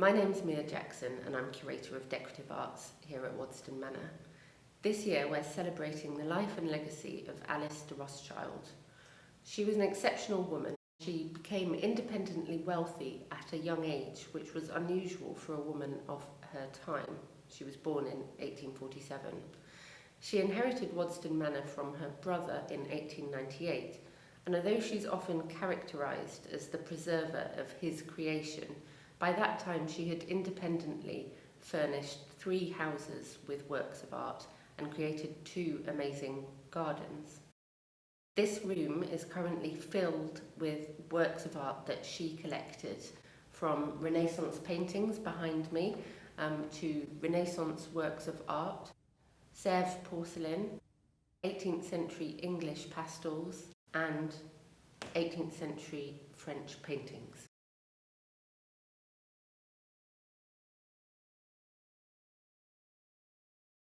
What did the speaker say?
My name is Mia Jackson and I'm Curator of Decorative Arts here at Waddesdon Manor. This year we're celebrating the life and legacy of Alice de Rothschild. She was an exceptional woman. She became independently wealthy at a young age, which was unusual for a woman of her time. She was born in 1847. She inherited Waddesdon Manor from her brother in 1898, and although she's often characterised as the preserver of his creation, by that time she had independently furnished three houses with works of art and created two amazing gardens. This room is currently filled with works of art that she collected from Renaissance paintings behind me um, to Renaissance works of art, Sèvres porcelain, 18th century English pastels and 18th century French paintings.